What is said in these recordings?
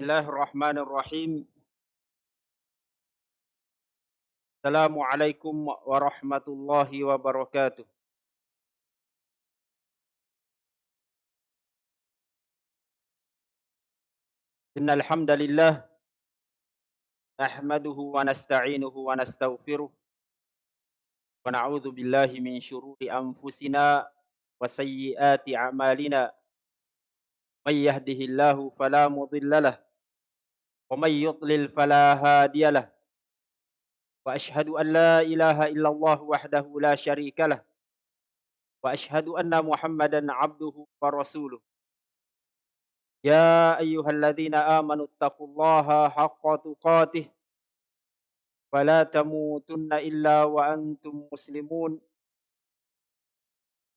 الله الرحمن الرحيم. السلام عليكم ورحمة الله وبركاته. إن الحمد لله نحمده ونستعينه ونستغفره ونعوذ بالله من شرور أنفسنا وسيئات أعمالنا. من يهده الله فلا مضل له ومن يضلل فلا هادي له. وأشهد أن لا إله إلا الله وحده لا شريك له. وأشهد أن محمدا عبده ورسوله. يا أيها الذين آمنوا اتقوا الله حق تقاته. ولا تموتن إلا وأنتم مسلمون.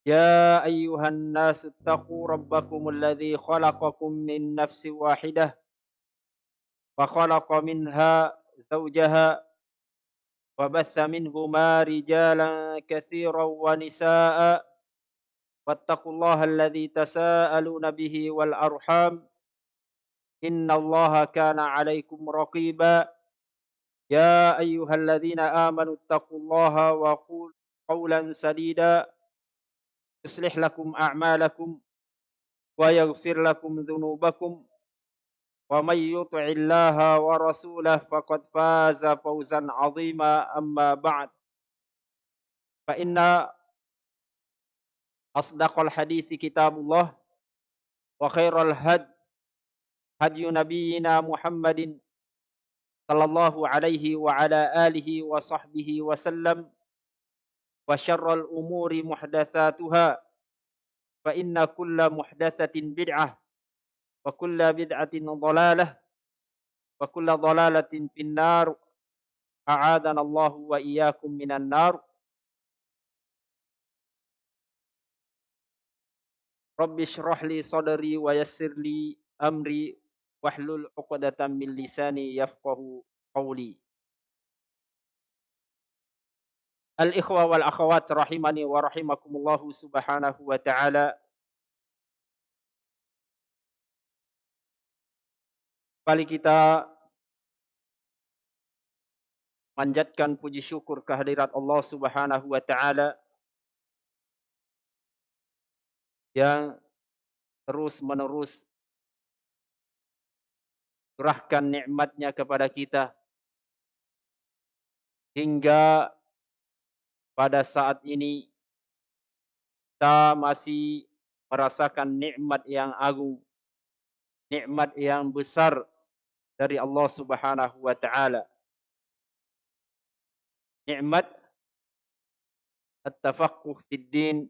يا أيها الناس اتقوا ربكم الذي خلقكم من نفس واحدة. وخلق منها زوجها وبث منهما رجالا كثيرا ونساء. واتقوا الله الذي تساءلون به والأرحام. إن الله كان عليكم رقيبا. يا أيها الذين آمنوا اتقوا الله وقولوا قولا سديدا. يصلح لكم أعمالكم ويغفر لكم ذنوبكم. ومن يطع الله ورسوله فقد فاز فوزا عظيما أما بعد. فإن أصدق الحديث كتاب الله وخير الهد هدي نبينا محمد صلى الله عليه وعلى آله وصحبه وسلم وشر الأمور محدثاتها فإن كل محدثة بدعة وكل بدعة ضلالة وكل ضلالة في النار. أعاذنا الله وإياكم من النار. رب اشرح لي صدري ويسر لي أمري واحلل عقدة من لساني يفقه قولي. Al-ikhwa wal akhwat rahimani wa rahimakumullahu subhanahu Kali kita manjatkan puji syukur kehadirat Allah subhanahu wa ta'ala yang terus menerus curahkan nikmatnya kepada kita hingga pada saat ini kita masih merasakan nikmat yang agung, nikmat yang besar dari Allah Subhanahu wa taala. Nikmat at-tafaqquh fid din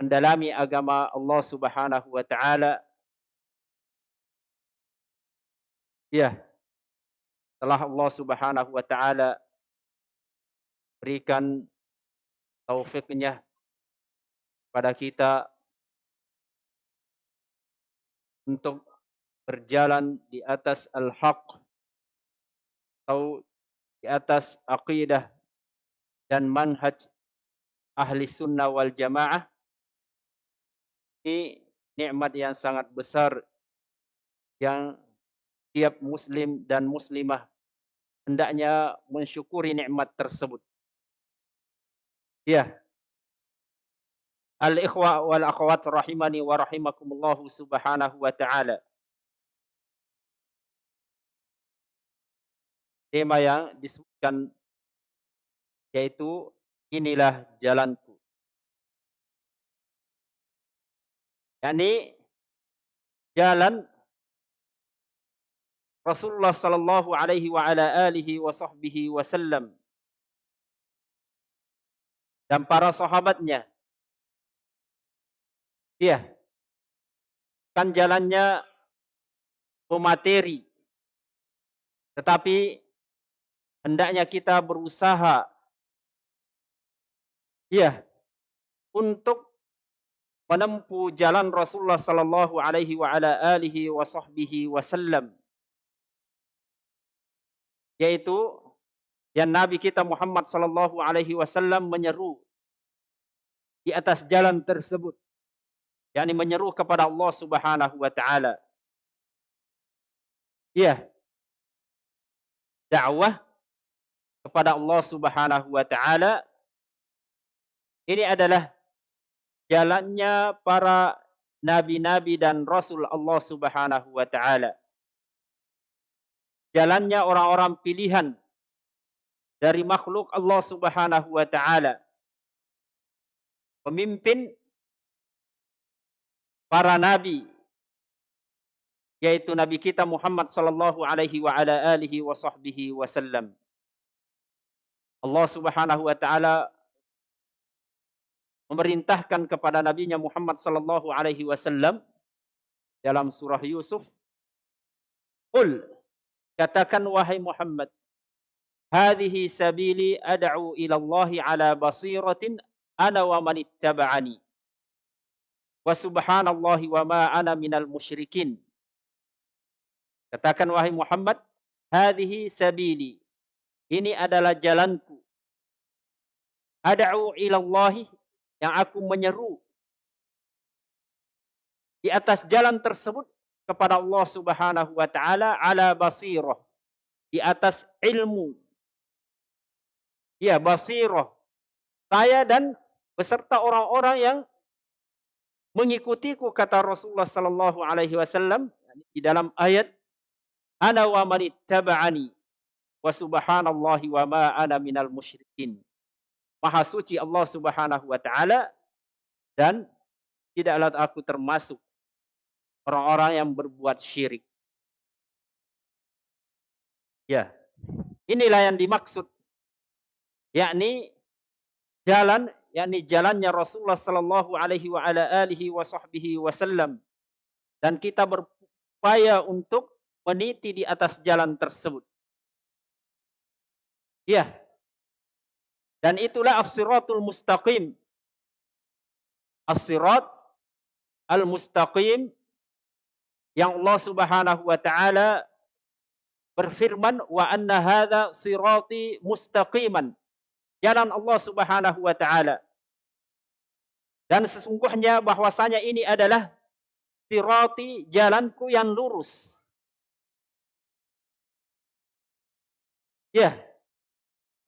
mendalami agama Allah Subhanahu wa taala. Ya. Setelah Allah Subhanahu wa taala berikan taufiknya pada kita untuk berjalan di atas al-haq atau di atas aqidah dan manhaj ahli sunnah wal jamaah ini nikmat yang sangat besar yang tiap muslim dan muslimah hendaknya mensyukuri nikmat tersebut. Ya. Al-ikhwa wal akhwat rahimani wa rahimakumullah subhanahu wa ta'ala. Tema yang disebutkan yaitu inilah jalanku. Yani jalan Rasulullah sallallahu alaihi wa ala alihi wa sahbihi wasallam dan para sahabatnya. Iya. Kan jalannya pemateri. Tetapi hendaknya kita berusaha. Iya. Untuk menempuh jalan Rasulullah sallallahu alaihi wa ala alihi wa sahbihi wasallam yaitu yang Nabi kita Muhammad sallallahu alaihi wasallam menyeru di atas jalan tersebut. Yakni menyeru kepada Allah Subhanahu wa taala. Iya. Dakwah kepada Allah Subhanahu wa taala ini adalah jalannya para nabi-nabi dan rasul Allah Subhanahu wa taala. Jalannya orang-orang pilihan dari makhluk Allah Subhanahu wa taala. Pemimpin para nabi yaitu nabi kita Muhammad sallallahu alaihi wa ala alihi wa sahbihi wasallam. Allah Subhanahu wa taala memerintahkan kepada nabinya Muhammad sallallahu alaihi wasallam dalam surah Yusuf Qul katakan wahai Muhammad hadhihi sabili ad'u ila Allah ala basiratin ana wa man ittaba'ani. Wa subhanallahi wa ma ana minal musyrikin. Katakan wahai Muhammad hadhihi sabili ini adalah jalanku. Ad'u ila Allah yang aku menyeru. Di atas jalan tersebut kepada Allah Subhanahu wa taala ala basirah. Di atas ilmu. Ya basirah. Saya dan beserta orang-orang yang mengikutiku kata Rasulullah sallallahu alaihi wasallam di dalam ayat ana wa man wa subhanallahi wa ma ana minal musyrikin Maha suci Allah Subhanahu wa taala dan tidaklah aku termasuk orang-orang yang berbuat syirik. Ya. Inilah yang dimaksud yakni jalan yakni jalannya Rasulullah sallallahu alaihi wa ala alihi wa sahbihi wasallam dan kita berupaya untuk meniti di atas jalan tersebut. Ya, dan itulah as-siratul mustaqim. As-sirat al-mustaqim yang Allah Subhanahu wa taala berfirman wa anna hadza sirati mustaqiman. Jalan Allah Subhanahu wa taala. Dan sesungguhnya bahwasanya ini adalah sirati jalanku yang lurus. Ya,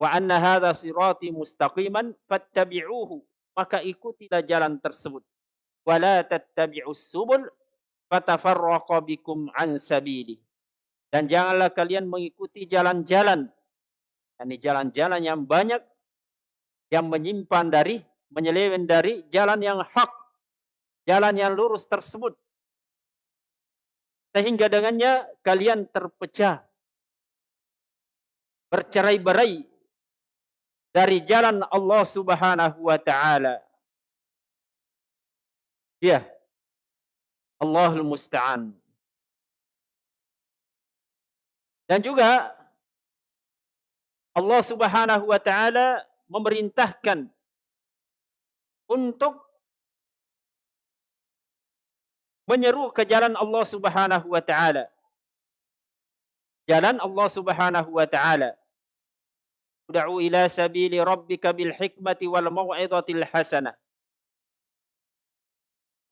wa anna hadha sirati mustaqiman fattabi'uhu. Maka ikutilah jalan tersebut. Wala tattabi'us subul fatafarraqa bikum an sabili. Dan janganlah kalian mengikuti jalan-jalan. Yakni jalan-jalan yang banyak yang menyimpan dari menyeleweng dari jalan yang hak jalan yang lurus tersebut. Sehingga dengannya kalian terpecah bercerai-berai dari jalan Allah Subhanahu wa taala. Ya. Allahul musta'an. Dan juga Allah Subhanahu wa taala memerintahkan untuk menyeru ke jalan Allah Subhanahu wa taala. Jalan Allah Subhanahu wa taala. Ud'u ila sabili rabbika bil hikmati wal mau'izatil hasanah.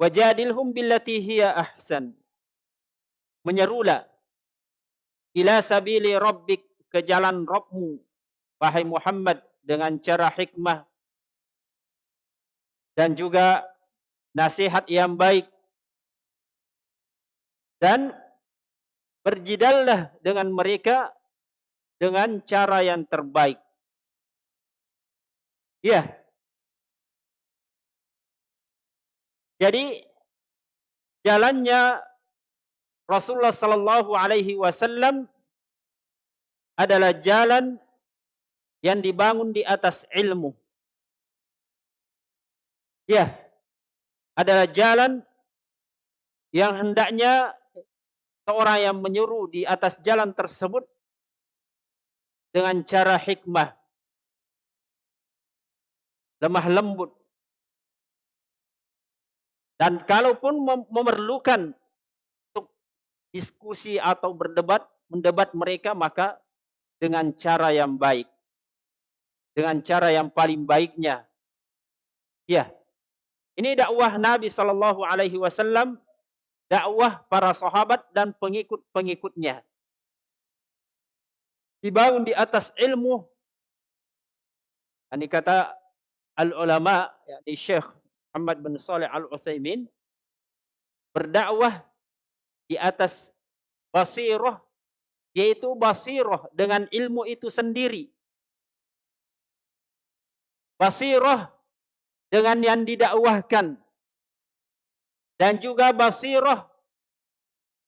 Wajadilhum billati hiya ahsan. Menyerulah ila sabili rabbik ke jalan Rabbmu wahai Muhammad dengan cara hikmah dan juga nasihat yang baik dan berjidallah dengan mereka dengan cara yang terbaik Iya. Jadi jalannya Rasulullah sallallahu alaihi wasallam adalah jalan yang dibangun di atas ilmu. Ya. Adalah jalan yang hendaknya seorang yang menyuruh di atas jalan tersebut dengan cara hikmah lemah lembut. Dan kalaupun memerlukan untuk diskusi atau berdebat, mendebat mereka maka dengan cara yang baik. Dengan cara yang paling baiknya. Ya. Ini dakwah Nabi sallallahu alaihi wasallam, dakwah para sahabat dan pengikut-pengikutnya. Dibangun di atas ilmu. Ini kata al-ulama, yakni Syekh Muhammad bin Saleh Al-Utsaimin berdakwah di atas basirah yaitu basirah dengan ilmu itu sendiri. Basirah dengan yang didakwahkan dan juga basirah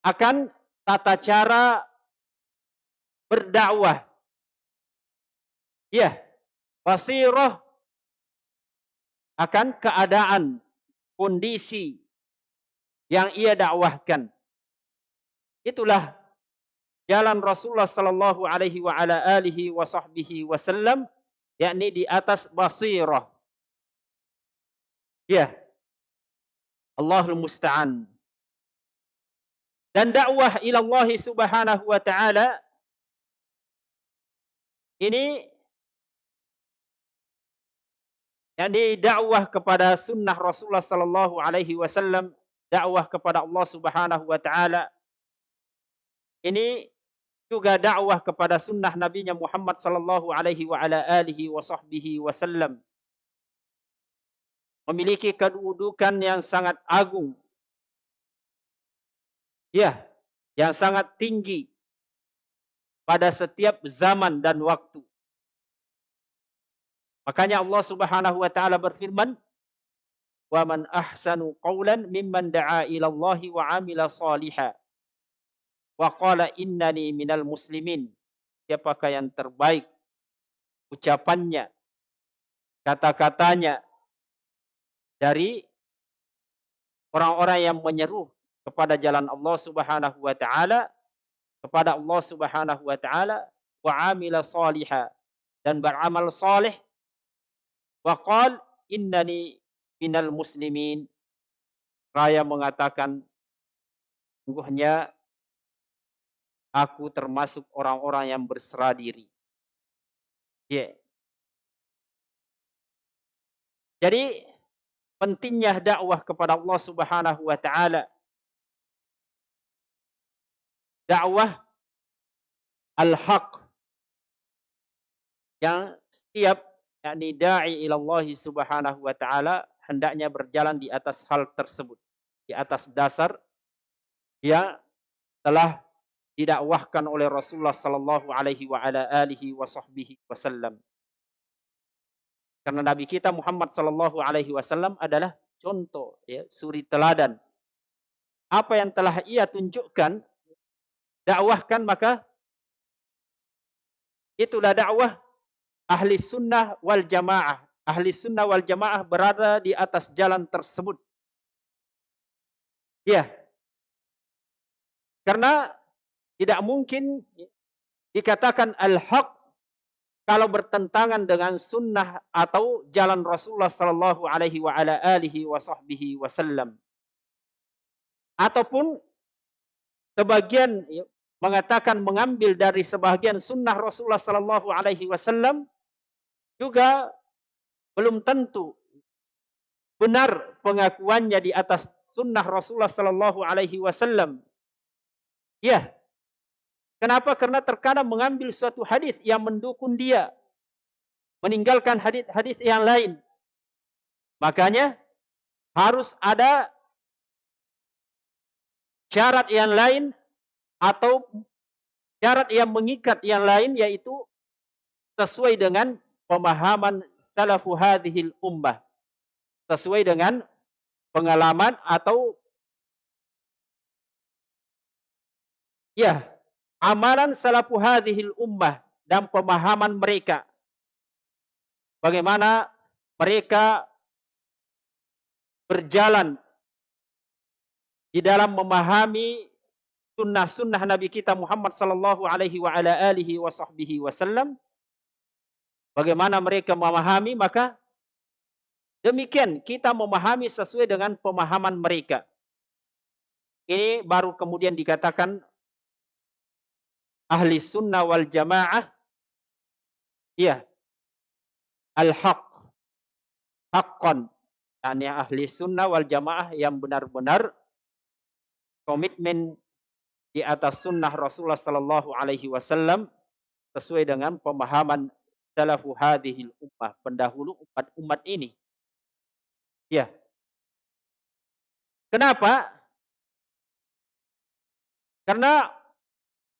akan tata cara berdakwah. Ya, basirah akan keadaan, kondisi yang ia dakwahkan. Itulah jalan Rasulullah sallallahu alaihi wa ala alihi wa sahbihi wasallam yakni di atas basirah. Ya. Allahul musta'an. Dan dakwah ila Allah Subhanahu wa taala ini yakni dakwah kepada sunnah Rasulullah sallallahu alaihi wasallam, dakwah kepada Allah Subhanahu wa taala. Ini juga dakwah kepada sunnah nabinya Muhammad sallallahu alaihi wa ala alihi wa wasallam. Memiliki kedudukan yang sangat agung. Ya, yang sangat tinggi pada setiap zaman dan waktu. Makanya Allah Subhanahu wa taala berfirman, "Wa man ahsanu qawlan mimman da'a ila Allah wa 'amila shalihan wa qala innani minal muslimin." Siapakah yang terbaik ucapannya, kata-katanya dari orang-orang yang menyeru kepada jalan Allah Subhanahu wa taala kepada Allah Subhanahu wa taala wa amila salihah dan beramal saleh Wa qal innani minal muslimin. Raya mengatakan sungguhnya aku termasuk orang-orang yang berserah diri. Yeah. Jadi pentingnya dakwah kepada Allah Subhanahu wa taala. Dakwah al-haq yang setiap yakni da'i ila Allah Subhanahu wa taala hendaknya berjalan di atas hal tersebut, di atas dasar yang telah didakwahkan oleh Rasulullah sallallahu alaihi wa ala alihi wa sahbihi wasallam. Karena Nabi kita Muhammad sallallahu alaihi wasallam adalah contoh ya, suri teladan. Apa yang telah ia tunjukkan dakwahkan maka itulah dakwah ahli sunnah wal jamaah. Ahli sunnah wal jamaah berada di atas jalan tersebut. Ya. Karena tidak mungkin dikatakan al-haq kalau bertentangan dengan sunnah atau jalan Rasulullah sallallahu alaihi wa ala alihi wa sahbihi wasallam. Ataupun sebagian mengatakan mengambil dari sebagian sunnah Rasulullah sallallahu alaihi wasallam juga belum tentu benar pengakuannya di atas sunnah Rasulullah sallallahu alaihi wasallam. Ya. Kenapa? Karena terkadang mengambil suatu hadis yang mendukung dia meninggalkan hadis-hadis yang lain. Makanya harus ada syarat yang lain atau syarat yang mengikat yang lain yaitu sesuai dengan pemahaman salafu hadhil ummah. Sesuai dengan pengalaman atau ya, amalan salafu hadhil ummah dan pemahaman mereka. Bagaimana mereka berjalan di dalam memahami sunnah-sunnah Nabi kita Muhammad sallallahu alaihi wa ala alihi wa sahbihi wasallam bagaimana mereka memahami maka demikian kita memahami sesuai dengan pemahaman mereka. Ini baru kemudian dikatakan ahli sunnah wal jamaah. Iya al-haq. Haqqan. Yani ahli sunnah wal jamaah yang benar-benar komitmen di atas sunnah Rasulullah Sallallahu Alaihi Wasallam sesuai dengan pemahaman salafu hadhil ummah, pendahulu umat-umat ini. Ya. Kenapa? Karena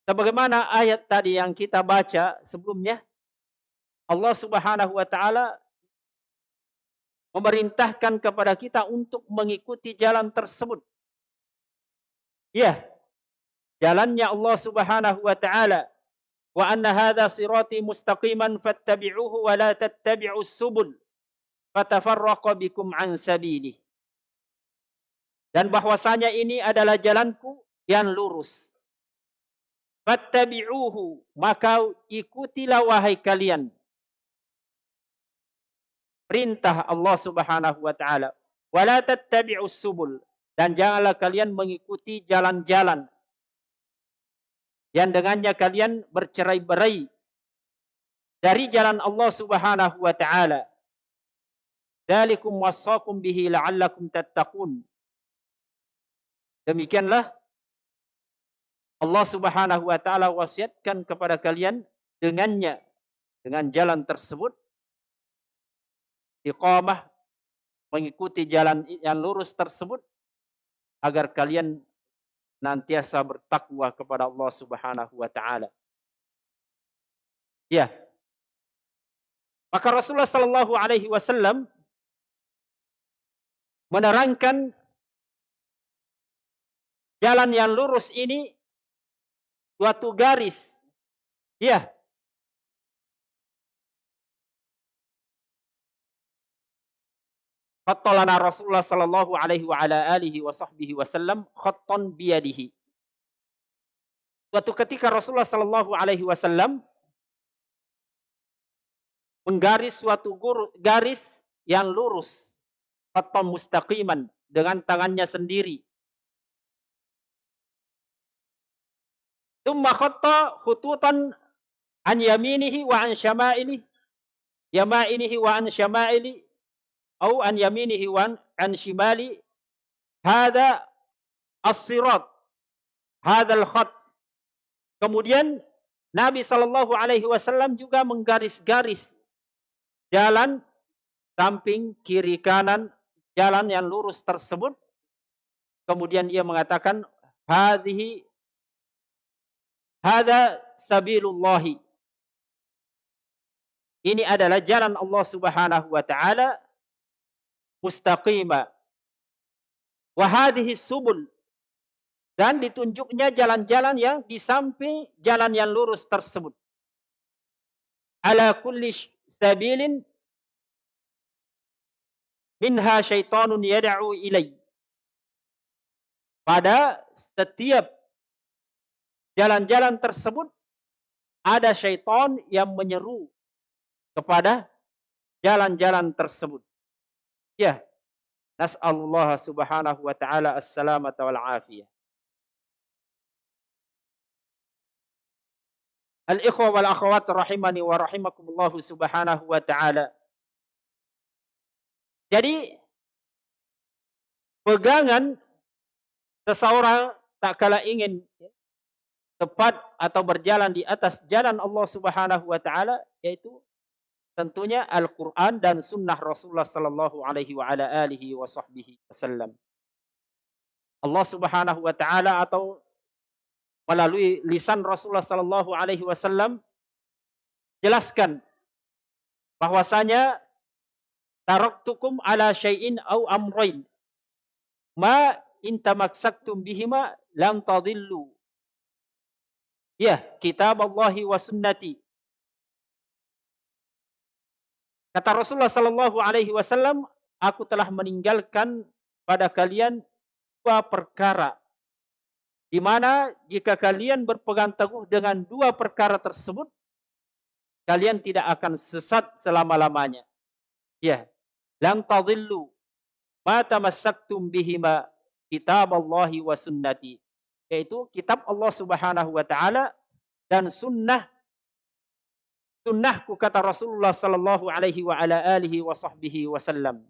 sebagaimana ayat tadi yang kita baca sebelumnya, Allah Subhanahu wa taala memerintahkan kepada kita untuk mengikuti jalan tersebut. Ya. Jalannya Allah Subhanahu wa taala wa anna hadha sirati mustaqiman fattabi'uhu wa la tattabi'us subul fatafarraqa bikum an sabili. Dan bahwasanya ini adalah jalanku yang lurus. Fattabi'uhu, maka ikutilah wahai kalian perintah Allah Subhanahu wa taala. Wala tattabi'us subul dan janganlah kalian mengikuti jalan-jalan yang dengannya kalian bercerai-berai dari jalan Allah Subhanahu wa taala. Dzalikum wasaqum bihi la'allakum tattaqun. Demikianlah Allah Subhanahu wa taala wasiatkan kepada kalian dengannya dengan jalan tersebut iqamah mengikuti jalan yang lurus tersebut agar kalian nantiasa bertakwa kepada Allah Subhanahu wa taala. Ya. Maka Rasulullah sallallahu alaihi wasallam menerangkan jalan yang lurus ini suatu garis. Ya, Khattalana Rasulullah sallallahu alaihi wa ala alihi wa sahbihi wasallam khattan biyadihi. Suatu ketika Rasulullah sallallahu alaihi wasallam menggaris suatu garis yang lurus khattan mustaqiman dengan tangannya sendiri. Tumma khatta khututan an yaminihi wa an syama'ilihi yama'inihi wa an syama'ili au an yaminihi wan an shimali. Hada as-sirat. Hadzal khat kemudian Nabi Shallallahu alaihi wasallam juga menggaris-garis jalan samping kiri kanan jalan yang lurus tersebut. Kemudian ia mengatakan hadhihi hada sabilullahi. Ini adalah jalan Allah Subhanahu wa taala mustaqima. Wahadihi subul. Dan ditunjuknya jalan-jalan yang di samping jalan yang lurus tersebut. Ala kulli sabilin minha syaitanun yada'u ilai. Pada setiap jalan-jalan tersebut ada syaitan yang menyeru kepada jalan-jalan tersebut. Ya. Nas'alullah subhanahu wa ta'ala as-salamata wal afiyah. Al-ikhwa wal akhwat rahimani wa rahimakumullah subhanahu wa ta'ala. Jadi pegangan seseorang tak kala ingin tepat atau berjalan di atas jalan Allah Subhanahu wa taala yaitu tentunya Al-Quran dan Sunnah Rasulullah Sallallahu Alaihi wa ala alihi wa wasallam. Allah Subhanahu wa taala atau melalui lisan Rasulullah Sallallahu Alaihi Wasallam jelaskan bahwasanya taraktukum ala syai'in au amrain ma in tamaksaktum bihima lam tadillu. Ya kitab Allah wa sunnati Kata Rasulullah Sallallahu Alaihi Wasallam, aku telah meninggalkan pada kalian dua perkara. Di mana jika kalian berpegang teguh dengan dua perkara tersebut, kalian tidak akan sesat selama-lamanya. Ya, lam tadillu ma tamassaktum bihima kitab Allahi wa sunnati. Yaitu kitab Allah Subhanahu wa taala dan sunnah sunnahku kata Rasulullah sallallahu alaihi wa ala alihi wa sahbihi wasallam.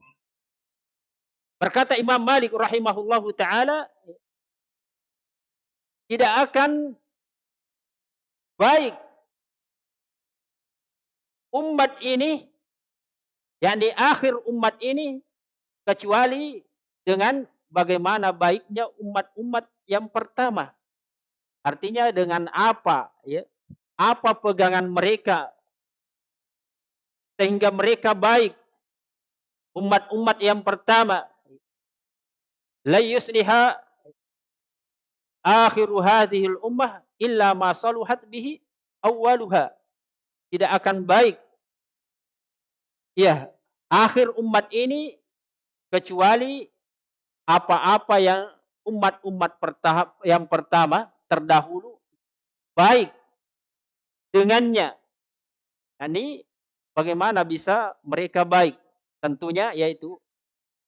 Berkata Imam Malik rahimahullahu taala tidak akan baik umat ini yang di akhir umat ini kecuali dengan bagaimana baiknya umat-umat yang pertama. Artinya dengan apa ya? Apa pegangan mereka sehingga mereka baik. Umat-umat yang pertama. La yusliha akhiru hadhihi ummah illa ma saluhat bihi awwaluha. Tidak akan baik. Ya akhir umat ini kecuali apa-apa yang umat-umat pertahap yang pertama terdahulu baik dengannya. Ini bagaimana bisa mereka baik? Tentunya yaitu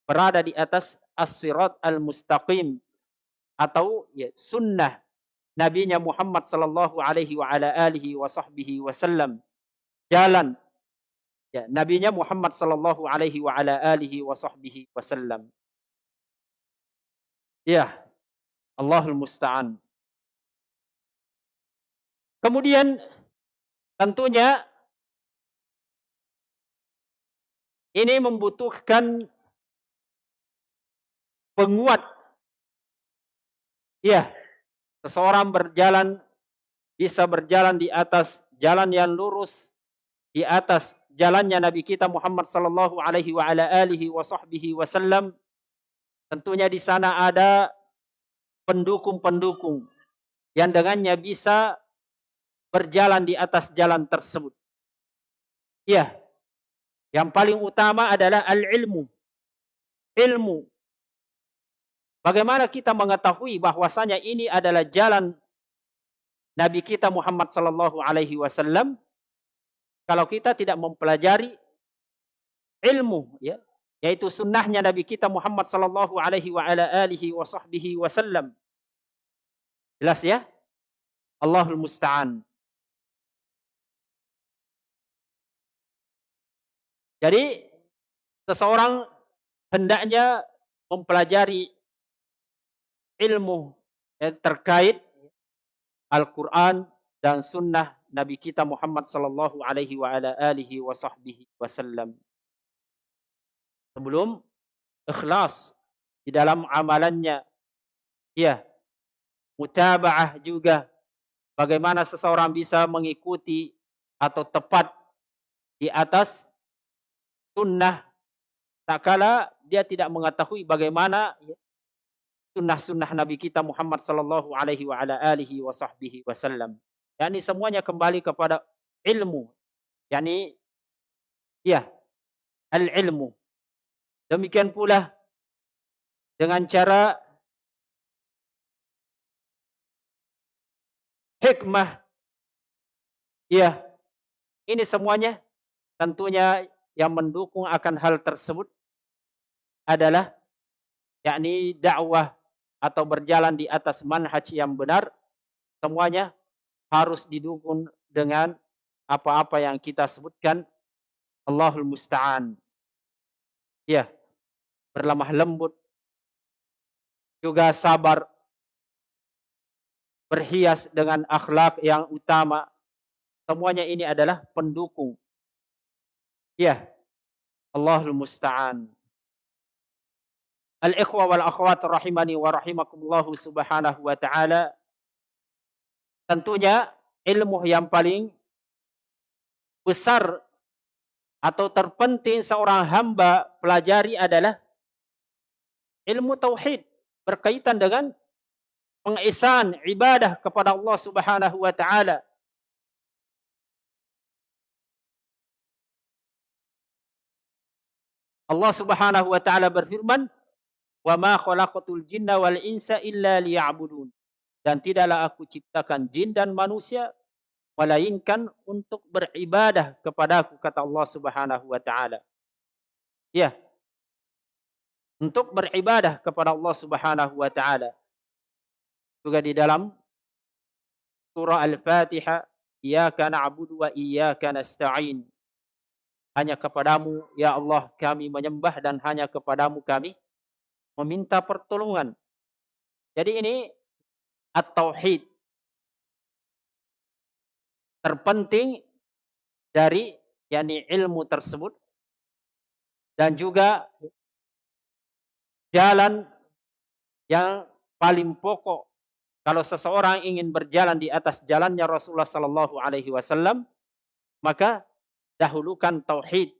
berada di atas as-sirat al-mustaqim atau ya, sunnah Nabi Muhammad sallallahu alaihi wa ala alihi wa sahbihi wasallam. Jalan ya, Nabi Muhammad sallallahu alaihi wa ala alihi wa sahbihi wasallam. Ya, Allahul Musta'an. Kemudian tentunya ini membutuhkan penguat. Ya, seseorang berjalan bisa berjalan di atas jalan yang lurus di atas jalannya Nabi kita Muhammad sallallahu alaihi wa ala alihi wa sahbihi wasallam Tentunya di sana ada pendukung-pendukung yang dengannya bisa berjalan di atas jalan tersebut. Ya, yang paling utama adalah al-ilmu. Ilmu. Bagaimana kita mengetahui bahwasanya ini adalah jalan Nabi kita Muhammad sallallahu alaihi wasallam kalau kita tidak mempelajari ilmu ya yaitu sunnahnya Nabi kita Muhammad sallallahu alaihi wa ala alihi wa sahbihi wasallam. Jelas ya? Allahul musta'an. Jadi seseorang hendaknya mempelajari ilmu yang terkait Al-Quran dan sunnah Nabi kita Muhammad sallallahu alaihi wa ala alihi wa wasallam sebelum ikhlas di dalam amalannya. Ya, mutabaah juga bagaimana seseorang bisa mengikuti atau tepat di atas sunnah tak kala dia tidak mengetahui bagaimana sunnah-sunnah Nabi kita Muhammad sallallahu alaihi wa ala alihi wa sahbihi wasallam. Yani semuanya kembali kepada ilmu. Yani ya, al-ilmu. Demikian pula dengan cara hikmah. Ya, ini semuanya tentunya yang mendukung akan hal tersebut adalah yakni dakwah atau berjalan di atas manhaj yang benar semuanya harus didukung dengan apa-apa yang kita sebutkan Allahul musta'an. Ya berlemah lembut juga sabar berhias dengan akhlak yang utama. Semuanya ini adalah pendukung ya Allahul musta'an. Al-ikhwa wal akhwat rahimani wa rahimakumullah subhanahu wa ta'ala. Tentunya ilmu yang paling besar atau terpenting seorang hamba pelajari adalah ilmu tauhid berkaitan dengan pengisan ibadah kepada Allah Subhanahu wa taala. Allah Subhanahu wa taala berfirman, "Wa ma khalaqatul jinna wal insa illa liya'budun." Dan tidaklah aku ciptakan jin dan manusia melainkan untuk beribadah kepadaku kata Allah Subhanahu wa taala. Ya. Untuk beribadah kepada Allah Subhanahu wa taala. Juga di dalam surah Al-Fatihah, Iyyaka na'budu wa iyyaka nasta'in. Hanya kepadamu ya Allah kami menyembah dan hanya kepadamu kami meminta pertolongan. Jadi ini at-tauhid terpenting dari yakni ilmu tersebut dan juga jalan yang paling pokok kalau seseorang ingin berjalan di atas jalannya Rasulullah sallallahu alaihi wasallam maka dahulukan tauhid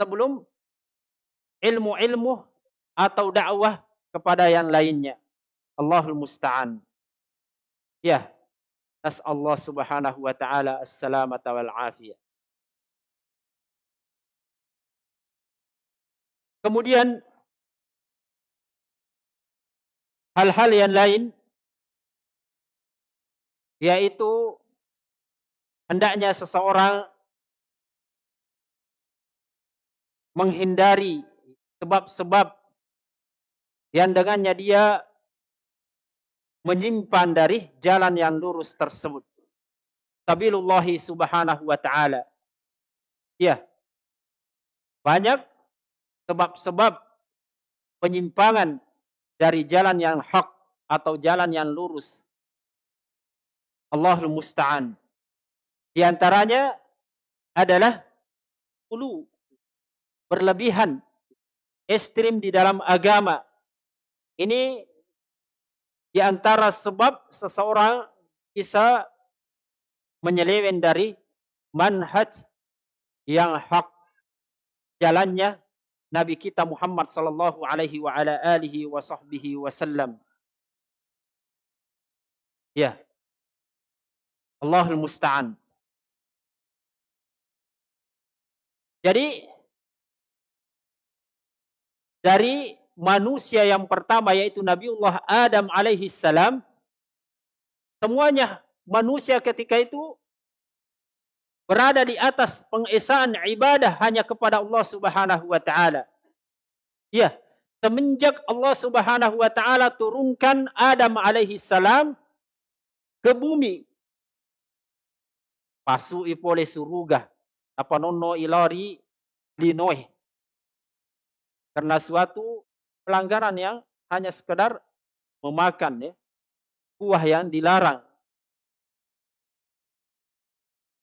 sebelum ilmu-ilmu atau dakwah kepada yang lainnya. Allahul musta'an. Ya. Allah Subhanahu wa taala as-salamata wal afiyah. Kemudian hal-hal yang lain yaitu hendaknya seseorang menghindari sebab-sebab yang dengannya dia menyimpan dari jalan yang lurus tersebut. Sabilullahi subhanahu wa ta'ala. Ya. Banyak sebab-sebab penyimpangan dari jalan yang hak atau jalan yang lurus. Allahul musta'an. Di antaranya adalah ulu berlebihan, ekstrim di dalam agama. Ini di antara sebab seseorang bisa menyeleweng dari manhaj yang hak jalannya Nabi kita Muhammad sallallahu alaihi wa ala alihi wa sahbihi wasallam. Ya. Allahul musta'an. Jadi dari manusia yang pertama yaitu Nabiullah Adam alaihi salam semuanya manusia ketika itu berada di atas pengesaan ibadah hanya kepada Allah Subhanahu wa taala. Ya, semenjak Allah Subhanahu wa taala turunkan Adam alaihi salam ke bumi. Pasu ipole suruga apa nono ilari linoi karena suatu pelanggaran yang hanya sekedar memakan ya, buah yang dilarang.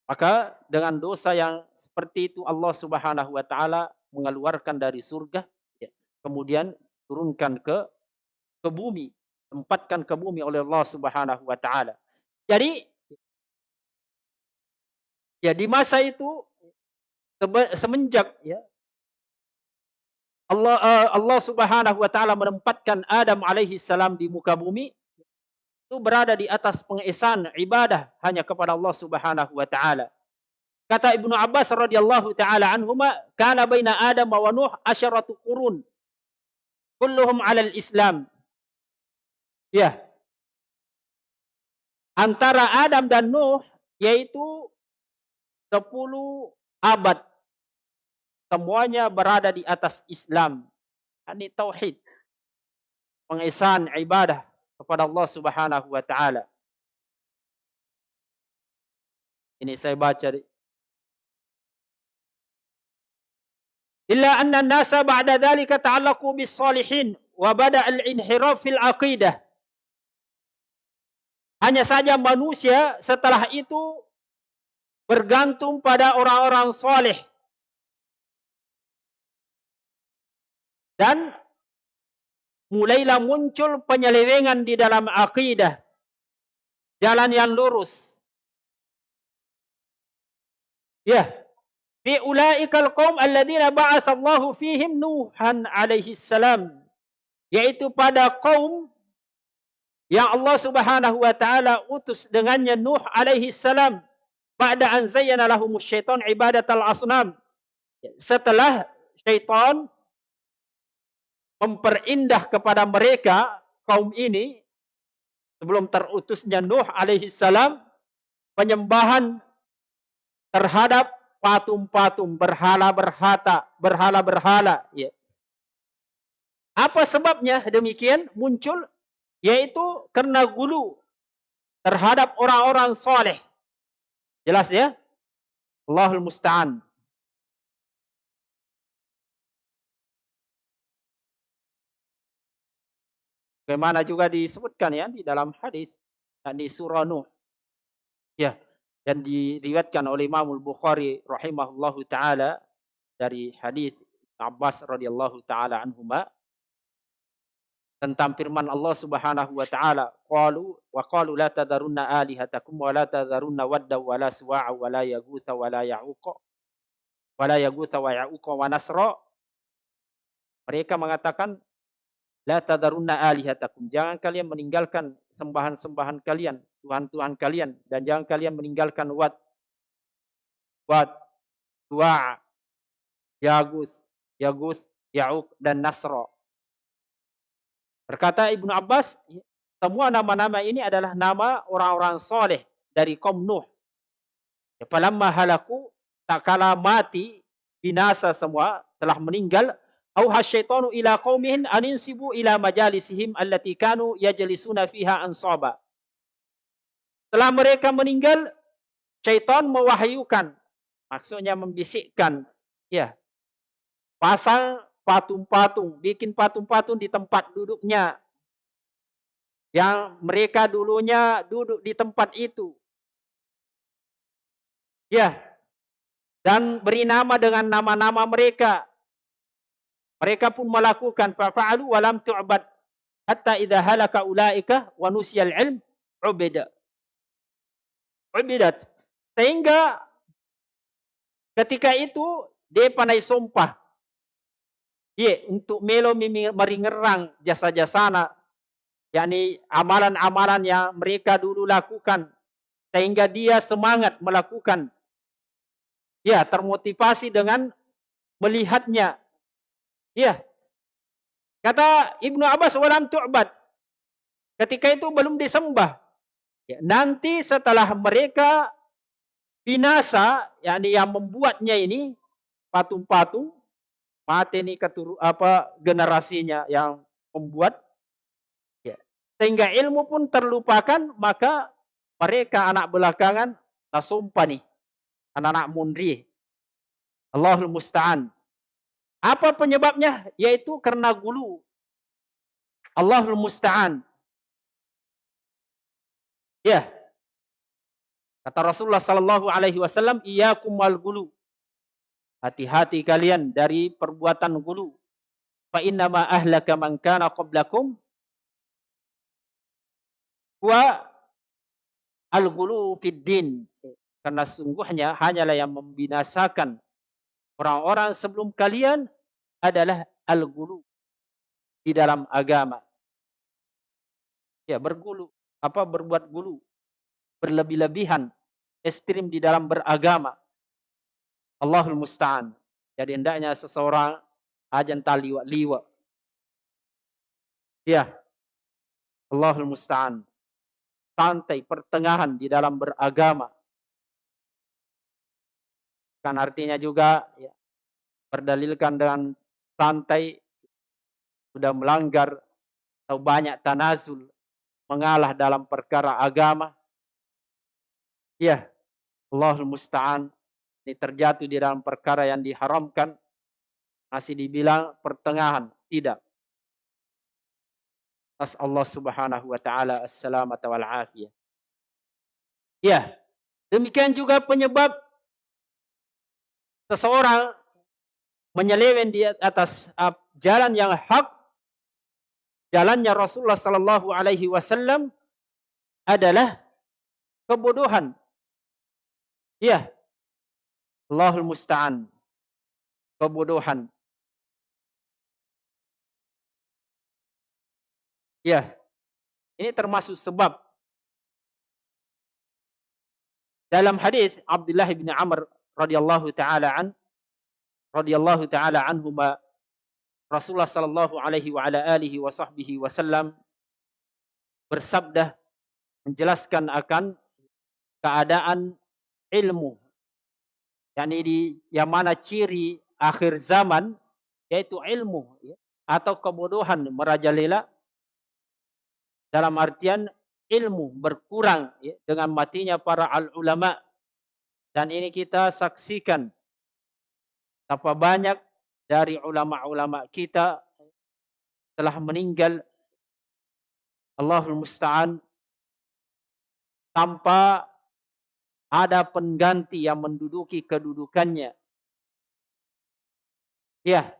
Maka dengan dosa yang seperti itu Allah Subhanahu wa taala mengeluarkan dari surga ya, kemudian turunkan ke ke bumi, tempatkan ke bumi oleh Allah Subhanahu wa taala. Jadi ya di masa itu semenjak ya Allah uh, Allah Subhanahu wa taala menempatkan Adam alaihi salam di muka bumi itu berada di atas pengesan ibadah hanya kepada Allah Subhanahu wa taala. Kata Ibnu Abbas radhiyallahu taala anhuma, kana baina Adam wa Nuh asyaratu qurun. Kulluhum 'alal Islam. Ya. Antara Adam dan Nuh yaitu 10 abad semuanya berada di atas Islam. Ini tauhid. Pengesan ibadah kepada Allah Subhanahu wa taala. Ini saya baca Illa anna nasa ba'da dhalika ta'allaqu bis salihin wa bada al-inhiraf fil aqidah. Hanya saja manusia setelah itu bergantung pada orang-orang saleh Dan mulailah muncul penyelewengan di dalam akidah. Jalan yang lurus. Ya. Fi ulaikal qaum alladziina ba'atsallahu fihim Nuhan alaihi salam. Yaitu pada kaum yang Allah Subhanahu wa taala utus dengannya Nuh alaihi salam pada an zayyana lahum syaitan ibadatal asnam. Setelah syaitan memperindah kepada mereka kaum ini sebelum terutusnya Nuh alaihi salam penyembahan terhadap patung-patung berhala-berhata, berhala-berhala ya. Apa sebabnya demikian muncul? Yaitu karena gulu terhadap orang-orang soleh. Jelas ya? Allahul Musta'an. Bagaimana juga disebutkan ya di dalam hadis di surah Nuh. Ya, dan diriwayatkan oleh Imam Al-Bukhari rahimahullahu taala dari hadis Abbas radhiyallahu taala anhuma tentang firman Allah Subhanahu wa taala qalu wa qalu la tadarunna alihatakum wa la tadarunna wadda wa la suwa'a wa la yaghutha wa la ya'uqa wa la yaghutha wa ya'uqa wa nasra mereka mengatakan La tadarunna alihatakum. Jangan kalian meninggalkan sembahan-sembahan kalian, Tuhan-Tuhan kalian. Dan jangan kalian meninggalkan Wat, Wat, Tu'a, Yagus, Yagus, Ya'uk, dan Nasro. Berkata Ibnu Abbas, semua nama-nama ini adalah nama orang-orang soleh dari kaum Nuh. Ya, falamma halaku, tak kala mati, binasa semua, telah meninggal, Auha syaitanu ila qaumihin aninsibu ila majalisihim allati kanu yajlisuna fiha ansaba. Setelah mereka meninggal, syaitan mewahyukan, maksudnya membisikkan, ya, pasang patung-patung, bikin patung-patung di tempat duduknya. Yang mereka dulunya duduk di tempat itu. Ya, dan beri nama dengan nama-nama mereka mereka pun melakukan fa'alu wa lam tu'bad hatta idza halaka ulaika wa nusiyal ilm ubida. Ubidat. Sehingga ketika itu dia pandai sumpah. Ye, untuk melo meringerang jasa-jasana yakni amalan-amalan yang mereka dulu lakukan sehingga dia semangat melakukan ya termotivasi dengan melihatnya Iya. Kata Ibnu Abbas walam tu'bad. Ketika itu belum disembah. Ya, nanti setelah mereka binasa, yakni yang membuatnya ini patung-patung, mati ini keturu, apa generasinya yang membuat ya. sehingga ilmu pun terlupakan maka mereka anak belakangan sumpah nih anak-anak mundri Allahul musta'an apa penyebabnya? Yaitu karena gulu. Allahul musta'an. Ya. Kata Rasulullah sallallahu alaihi wasallam, "Iyyakum wal gulu." Hati-hati kalian dari perbuatan gulu. Fa inna ma ahlaka man kana qablakum wa al-gulu fid din. Karena sungguhnya hanyalah yang membinasakan orang-orang sebelum kalian adalah al-gulu di dalam agama. Ya, bergulu, apa berbuat gulu, berlebih-lebihan, ekstrim di dalam beragama. Allahul musta'an. Jadi hendaknya seseorang ajan taliwa-liwa. Ya. Allahul musta'an. Santai pertengahan di dalam beragama. Kan artinya juga ya, berdalilkan dengan santai sudah melanggar atau banyak tanazul mengalah dalam perkara agama. Ya, Allahul musta'an ini terjatuh di dalam perkara yang diharamkan masih dibilang pertengahan, tidak. As Allah Subhanahu wa taala as-salamata wal afiyah. Ya, demikian juga penyebab seseorang menyeleweng di atas uh, jalan yang hak, jalannya Rasulullah Sallallahu Alaihi Wasallam adalah kebodohan. Ya, Allahul Musta'an. Kebodohan. Ya, ini termasuk sebab dalam hadis Abdullah bin Amr radhiyallahu taala an radhiyallahu taala anhuma Rasulullah sallallahu alaihi wa ala alihi wa sahbihi wasallam bersabda menjelaskan akan keadaan ilmu yakni di yang mana ciri akhir zaman yaitu ilmu ya, atau kebodohan merajalela dalam artian ilmu berkurang ya, dengan matinya para al ulama dan ini kita saksikan betapa banyak dari ulama-ulama kita telah meninggal Allahul Musta'an tanpa ada pengganti yang menduduki kedudukannya. Ya.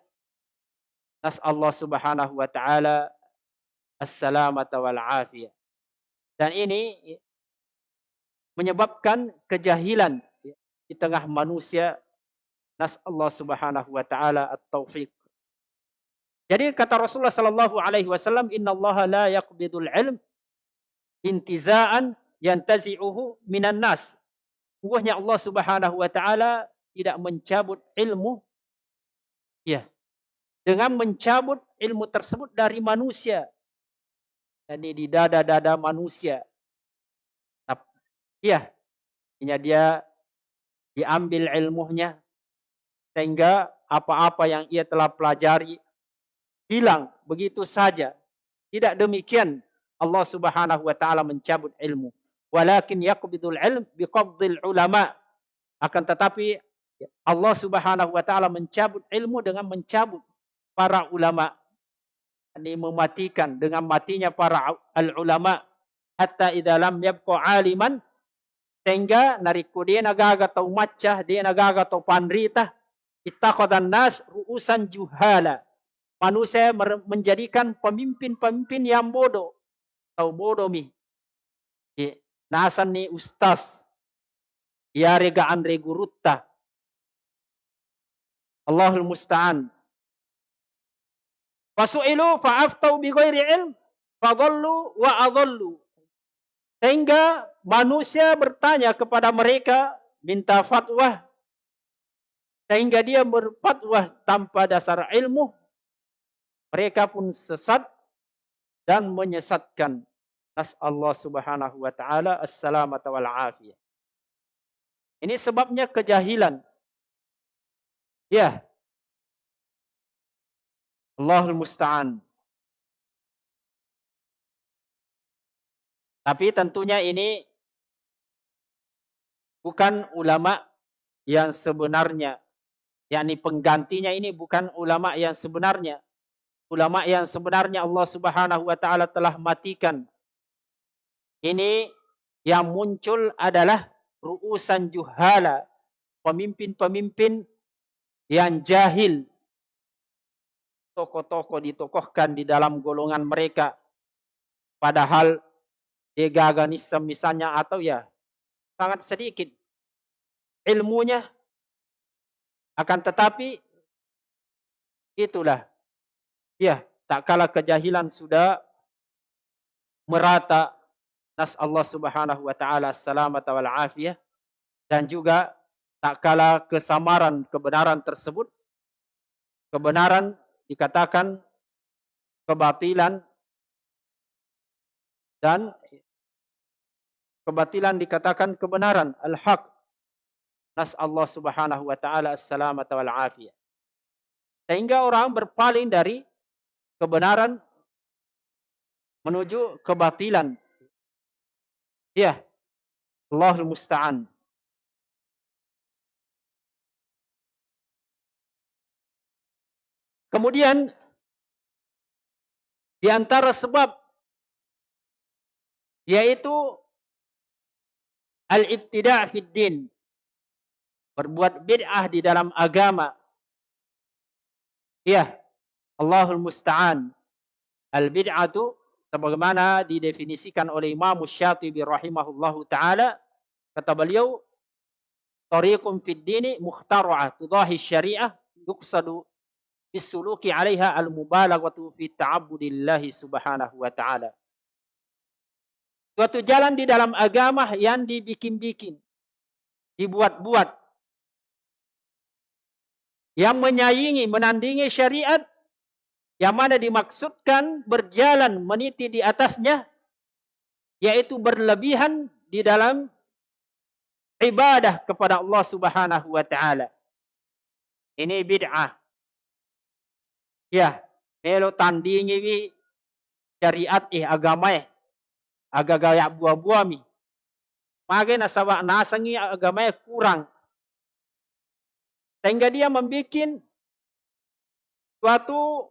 Nas Allah Subhanahu wa taala as-salamata wal afiyah. Dan ini menyebabkan kejahilan di tengah manusia. Nas Allah Subhanahu wa taala at-taufiq. Jadi kata Rasulullah sallallahu alaihi wasallam, "Inna Allah la yaqbidul ilm intiza'an yantazi'uhu minan nas." Sungguhnya Allah Subhanahu wa taala tidak mencabut ilmu ya dengan mencabut ilmu tersebut dari manusia. Dan di dada-dada manusia. Iya. Artinya dia diambil ilmunya sehingga apa-apa yang ia telah pelajari hilang begitu saja. Tidak demikian Allah Subhanahu wa taala mencabut ilmu. Walakin yaqbidul ilm biqabdil ulama. Akan tetapi Allah Subhanahu wa taala mencabut ilmu dengan mencabut para ulama. Ini mematikan dengan matinya para al ulama hatta idza lam yabqa aliman sehingga nariku dia nagaga tau macah dia nagaga tau pandrita ittakhadhan nas ruusan juhala. Manusia menjadikan pemimpin-pemimpin yang bodoh. Tau bodoh mi. Nasan ni ustaz. Ya rega andre gurutta Allahul musta'an. Fasu'ilu fa'aftau bi ghairi ilm fadallu wa adallu. Sehingga manusia bertanya kepada mereka minta fatwa sehingga dia berfatwa tanpa dasar ilmu mereka pun sesat dan menyesatkan Nas Allah Subhanahu wa taala as-salamata wal afiyah. Ini sebabnya kejahilan. Ya. Allahul musta'an. Tapi tentunya ini bukan ulama yang sebenarnya. yakni penggantinya ini bukan ulama yang sebenarnya. Ulama yang sebenarnya Allah Subhanahu wa taala telah matikan ini yang muncul adalah ruusan juhala, pemimpin-pemimpin yang jahil. Tokoh-tokoh ditokohkan di dalam golongan mereka. Padahal degaganisme misalnya atau ya sangat sedikit. Ilmunya akan tetapi itulah. Ya tak kala kejahilan sudah merata Nas Allah Subhanahu wa taala selamat wal afiyah dan juga tak kala kesamaran kebenaran tersebut. Kebenaran dikatakan kebatilan dan kebatilan dikatakan kebenaran al-haq nas Allah Subhanahu wa taala selamat wal afiyah sehingga orang berpaling dari kebenaran menuju kebatilan Ya. Allahul musta'an. Kemudian di antara sebab yaitu al-ibtida' fid din. Berbuat bid'ah di dalam agama. Ya. Allahul musta'an. Al-bid'atu sebagaimana didefinisikan oleh Imam Syatibi rahimahullahu taala kata beliau tariqum fid dini mukhtara'ah tudahi syariah yuqsadu bisuluki 'alaiha al-mubalaghatu fi ta'abbudillahi subhanahu wa ta'ala suatu jalan di dalam agama yang dibikin-bikin dibuat-buat yang menyaingi menandingi syariat yang mana dimaksudkan berjalan meniti di atasnya yaitu berlebihan di dalam ibadah kepada Allah Subhanahu wa taala. Ini bid'ah. Ya, melo tandingi syariat eh agama eh. Aga gaya buah-buah mi. Mage nasawa nasangi agama eh kurang. Sehingga dia membuat suatu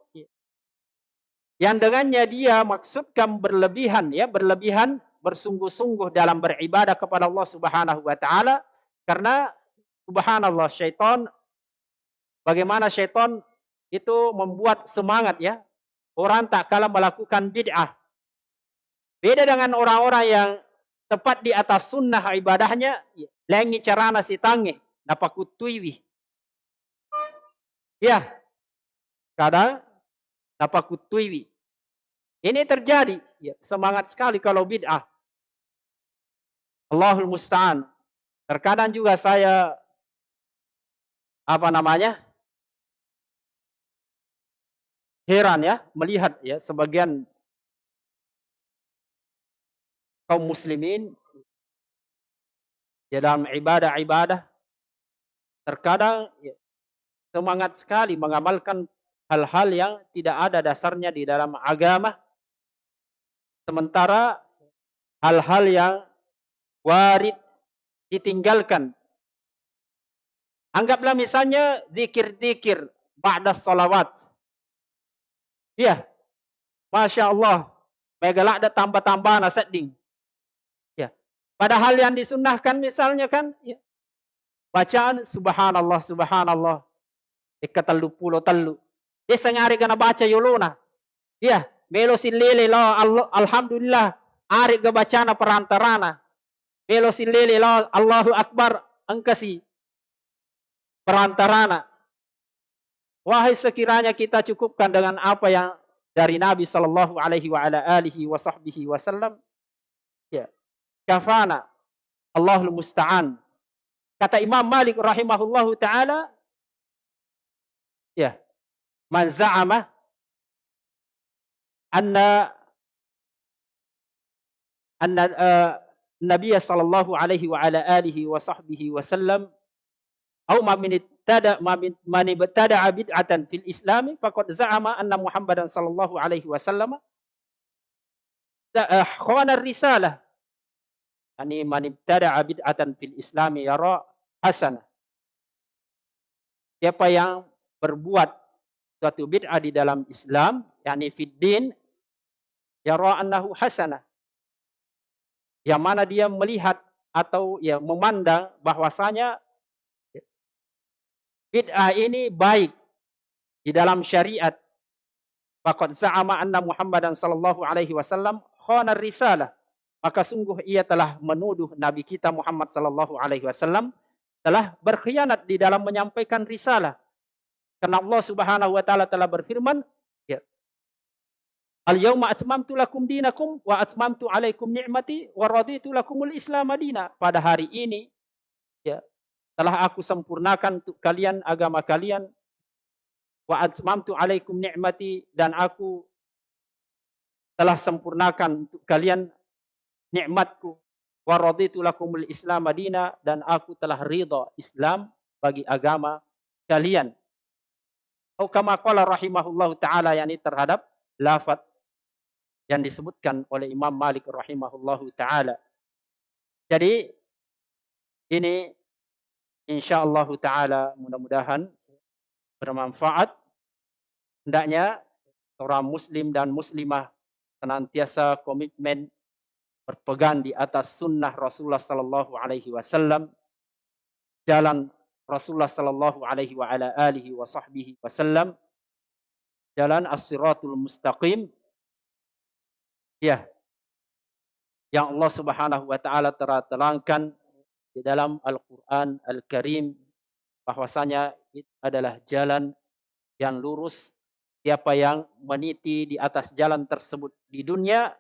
yang dengannya dia maksudkan berlebihan ya berlebihan bersungguh-sungguh dalam beribadah kepada Allah Subhanahu wa taala karena subhanallah syaitan bagaimana syaitan itu membuat semangat ya orang tak kalah melakukan bid'ah. Beda dengan orang-orang yang tepat di atas sunnah ibadahnya, lengi carana si tangi, napakutuiwi. Ya, kadang napakutuiwi. Ini terjadi. Ya, semangat sekali kalau bid'ah. Allahul Musta'an. Terkadang juga saya apa namanya? heran ya melihat ya sebagian kaum muslimin ya dalam ibadah-ibadah terkadang ya, semangat sekali mengamalkan hal-hal yang tidak ada dasarnya di dalam agama Sementara hal-hal yang warid ditinggalkan. Anggaplah misalnya zikir-zikir ba'da salawat. Ya, Masya Allah. Megalak ada tambah-tambah nasading. Padahal yang disunnahkan misalnya kan, ya. bacaan subhanallah, subhanallah. Ikatalu pulo talu. Dia sengari kena baca yuluna. Ya, Melo lele lo alhamdulillah ari gabacana perantarana. Melo lele lo Allahu Akbar angkasi perantarana. Wahai sekiranya kita cukupkan dengan apa yang dari Nabi sallallahu alaihi wa ala alihi wa sahbihi wasallam. Ya kafana. Allahul musta'an. Kata Imam Malik rahimahullahu taala, ya, man za'ama anna anna eh, uh, Nabi sallallahu alaihi wa ala alihi wa sahbihi wa sallam au ma min tada ma min man ibtada bid'atan fil Islam faqad za'ama anna Muhammadan sallallahu alaihi wa sallam eh, khana risalah Ani man ibtada'a bid'atan fil islami yara hasana. Siapa yang berbuat suatu bid'ah di dalam Islam, yakni fid din, yara annahu hasanah. Yang mana dia melihat atau ya memandang bahwasanya bid'ah ini baik di dalam syariat. Faqad za'ama anna Muhammadan sallallahu alaihi wasallam khana risalah. Maka sungguh ia telah menuduh Nabi kita Muhammad sallallahu alaihi wasallam telah berkhianat di dalam menyampaikan risalah. Karena Allah Subhanahu wa taala telah berfirman, Al-yawma atmamtu lakum dinakum wa atmamtu alaikum ni'mati wa raditu lakumul Islam madina. Pada hari ini ya telah aku sempurnakan untuk kalian agama kalian wa atmamtu alaikum ni'mati dan aku telah sempurnakan untuk kalian nikmatku wa raditu lakumul Islam madina dan aku telah ridha Islam bagi agama kalian. Atau kama qala rahimahullahu taala yakni terhadap lafaz yang disebutkan oleh Imam Malik rahimahullahu taala. Jadi ini insyaallah taala mudah-mudahan bermanfaat. Hendaknya seorang muslim dan muslimah senantiasa komitmen berpegang di atas sunnah Rasulullah sallallahu alaihi wasallam jalan Rasulullah sallallahu alaihi wa ala alihi wa wasallam jalan as-siratul mustaqim Ya. Yang Allah Subhanahu wa taala terangkan di dalam Al-Qur'an Al-Karim bahwasanya itu adalah jalan yang lurus. Siapa yang meniti di atas jalan tersebut di dunia,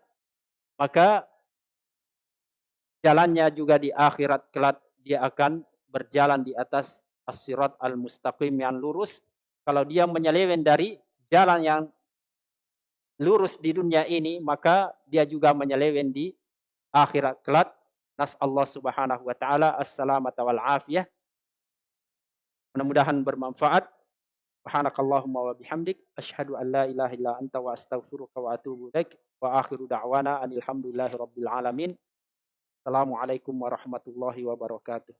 maka jalannya juga di akhirat kelak dia akan berjalan di atas as-sirat al-mustaqim yang lurus. Kalau dia menyeleweng dari jalan yang lurus di dunia ini, maka dia juga menyeleweng di akhirat kelak. Nas Allah Subhanahu wa taala assalamata wal afiyah. Mudah-mudahan bermanfaat. Subhanakallahumma wa bihamdik asyhadu an la ilaha illa anta wa astaghfiruka wa atubu ilaik wa akhiru da'wana alhamdulillahi rabbil alamin. Assalamualaikum warahmatullahi wabarakatuh.